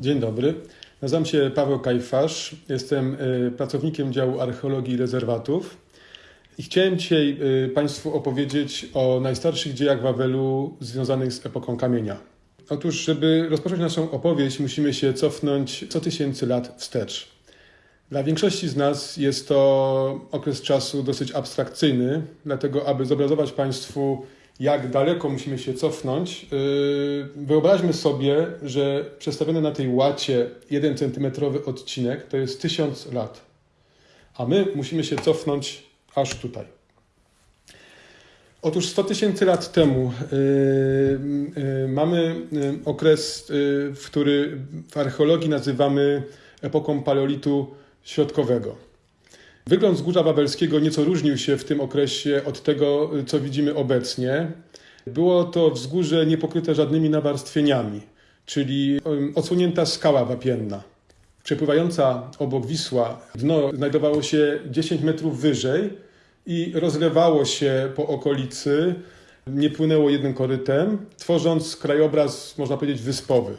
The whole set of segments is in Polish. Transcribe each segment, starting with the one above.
Dzień dobry. Nazywam się Paweł Kajfasz. Jestem y, pracownikiem działu archeologii i rezerwatów. I chciałem dzisiaj y, Państwu opowiedzieć o najstarszych dziejach Wawelu związanych z epoką kamienia. Otóż, żeby rozpocząć naszą opowieść, musimy się cofnąć 100 tysięcy lat wstecz. Dla większości z nas jest to okres czasu dosyć abstrakcyjny, dlatego aby zobrazować Państwu, jak daleko musimy się cofnąć, yy, wyobraźmy sobie, że przedstawiony na tej łacie 1 centymetrowy odcinek to jest 1000 lat, a my musimy się cofnąć aż tutaj. Otóż 100 tysięcy lat temu yy, yy, mamy okres, w który w archeologii nazywamy epoką paleolitu środkowego. Wygląd wzgórza wawelskiego nieco różnił się w tym okresie od tego, co widzimy obecnie. Było to wzgórze niepokryte żadnymi nawarstwieniami, czyli em, odsłonięta skała wapienna. Przepływająca obok Wisła, dno znajdowało się 10 metrów wyżej i rozlewało się po okolicy, nie płynęło jednym korytem, tworząc krajobraz, można powiedzieć, wyspowy.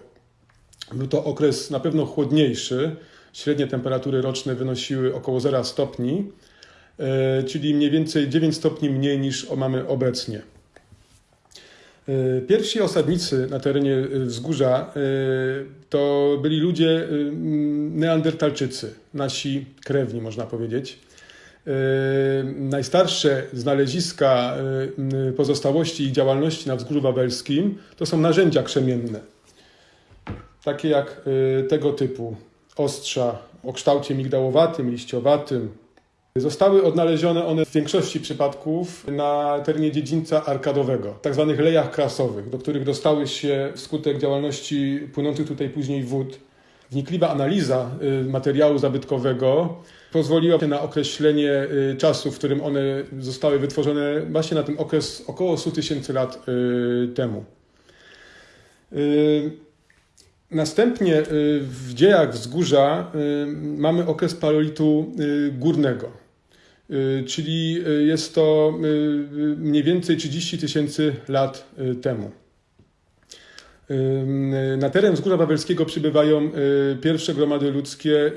Był to okres na pewno chłodniejszy. Średnie temperatury roczne wynosiły około 0 stopni, e, czyli mniej więcej 9 stopni mniej niż mamy obecnie. E, Pierwsi osadnicy na terenie e, wzgórza to byli ludzie neandertalczycy, nasi krewni, można powiedzieć. Najstarsze znaleziska pozostałości ich działalności na wzgórzu wawelskim to są narzędzia krzemienne, takie jak tego typu ostrza o kształcie migdałowatym, liściowatym. Zostały odnalezione one w większości przypadków na terenie dziedzińca arkadowego, tak zwanych lejach krasowych, do których dostały się wskutek działalności płynących tutaj później wód. Wnikliwa analiza y, materiału zabytkowego pozwoliła na określenie y, czasu, w którym one zostały wytworzone, właśnie na ten okres około 100 tysięcy lat y, temu. Następnie y, w dziejach wzgórza y, mamy okres paleolitu y, górnego, czyli jest to mniej więcej 30 tysięcy lat temu. Na teren wzgórza wawelskiego przybywają pierwsze gromady ludzkie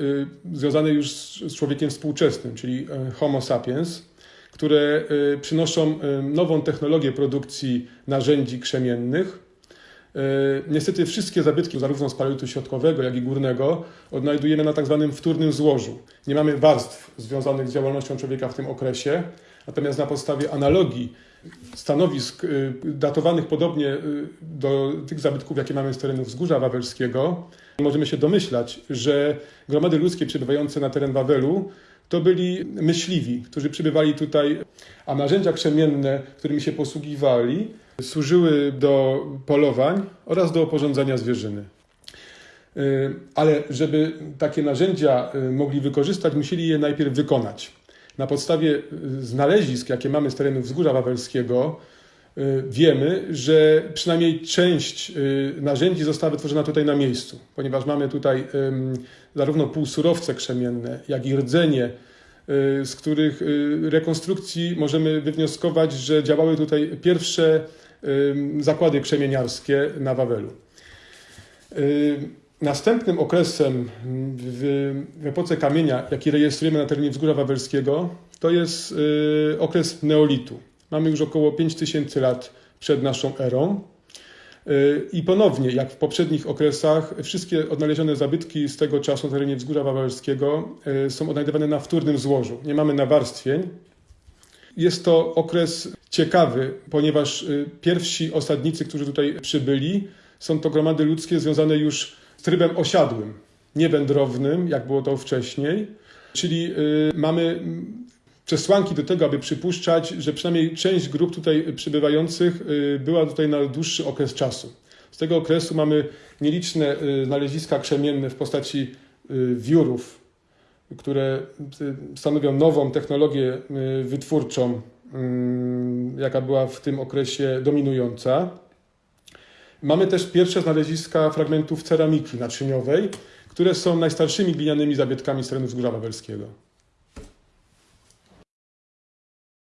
związane już z człowiekiem współczesnym, czyli Homo sapiens, które przynoszą nową technologię produkcji narzędzi krzemiennych. E, Niestety wszystkie zabytki, zarówno z paleolitu środkowego, jak i górnego, odnajdujemy na tak zwanym wtórnym złożu. Nie mamy warstw związanych z działalnością człowieka w tym okresie, natomiast na podstawie analogii stanowisk y, datowanych podobnie y, do tych zabytków, jakie mamy z terenu wzgórza wawelskiego, możemy się domyślać, że gromady ludzkie przybywające na teren Wawelu to byli myśliwi, którzy przybywali tutaj, a narzędzia krzemienne, którymi się posługiwali, służyły do polowań oraz do oporządzania zwierzyny. Y, Ale żeby takie narzędzia y, mogli wykorzystać, musieli je najpierw wykonać. Na podstawie y, znalezisk, jakie mamy z terenu wzgórza wawelskiego, wiemy, że przynajmniej część y, narzędzi została wytworzona tutaj na miejscu, ponieważ mamy tutaj zarówno półsurowce krzemienne, jak i rdzenie, y, z których rekonstrukcji możemy wywnioskować, że działały tutaj pierwsze zakłady krzemieniarskie na Wawelu. Następnym okresem w, epoce kamienia, jaki rejestrujemy na terenie wzgórza wawelskiego, to jest okres neolitu. Mamy już około 5000 lat przed naszą erą. Y, I ponownie, jak w poprzednich okresach, wszystkie odnalezione zabytki z tego czasu na terenie wzgórza wawelskiego y, są odnajdywane na wtórnym złożu. Nie mamy nawarstwień, jest to okres ciekawy, ponieważ y, pierwsi osadnicy, którzy tutaj przybyli, są to gromady ludzkie związane już z trybem osiadłym, nie wędrownym, jak było to wcześniej. Czyli mamy przesłanki do tego, aby przypuszczać, że przynajmniej część grup tutaj przybywających y, była tutaj na dłuższy okres czasu. Z tego okresu mamy nieliczne y, znaleziska krzemienne w postaci y, wiórów, które stanowią nową technologię wytwórczą, jaka była w tym okresie dominująca. Mamy też pierwsze znaleziska fragmentów ceramiki naczyniowej, które są najstarszymi glinianymi zabytkami z terenu wzgórza wawelskiego.